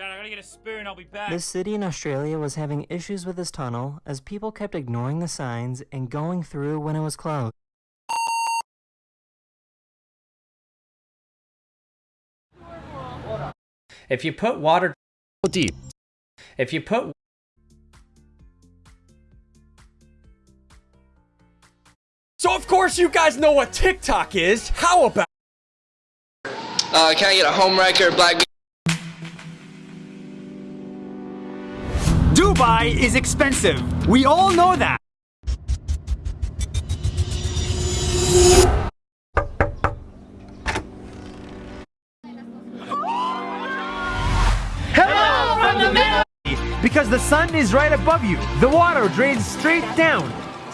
Dad, I gotta get a spoon. I'll be back. This city in Australia was having issues with this tunnel as people kept ignoring the signs and going through when it was closed. If you put water deep. if you put So of course you guys know what TikTok is. How about Uh, can I get a home wrecker, black? Dubai is expensive. We all know that. Hello from the middle. Because the sun is right above you. The water drains straight down,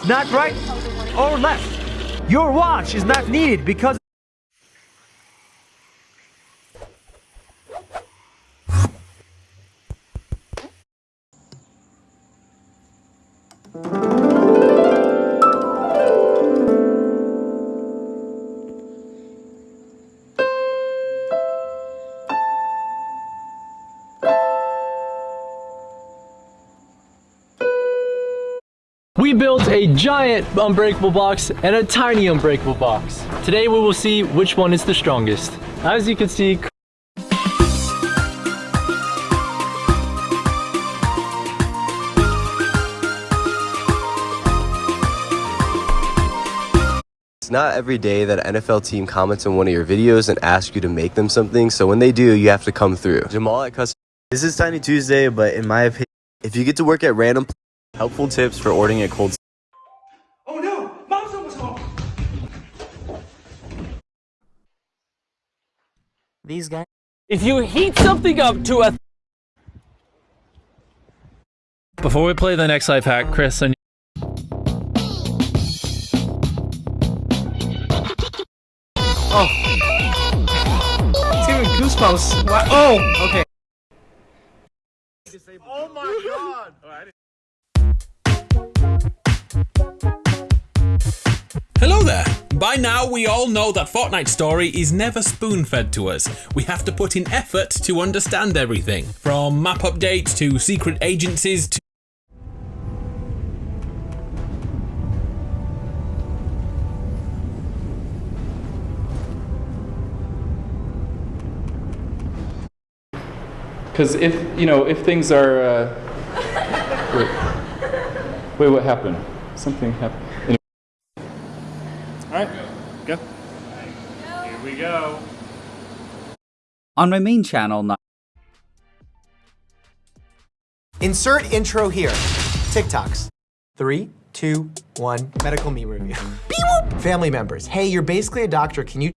not right or left. Your watch is not needed because We built a giant unbreakable box and a tiny unbreakable box. Today we will see which one is the strongest. As you can see, It's not every day that an NFL team comments on one of your videos and asks you to make them something, so when they do, you have to come through. Jamal at Custom. This is Tiny Tuesday, but in my opinion, if you get to work at random, helpful tips for ordering a cold Oh no! Mom's almost home! These guys if you heat something up to a Before we play the next life hack, Chris, I it's giving goosebumps. Wow. Oh, okay. Oh, Hello there! By now, we all know that Fortnite story is never spoon fed to us. We have to put in effort to understand everything, from map updates to secret agencies to. Because if, you know, if things are. Uh, wait. wait, what happened? Something happened. Anyway. Alright, go. Here we go. On my main channel now. Insert intro here. TikToks. Three, two, one. Medical me review. Beep. Family members. Hey, you're basically a doctor. Can you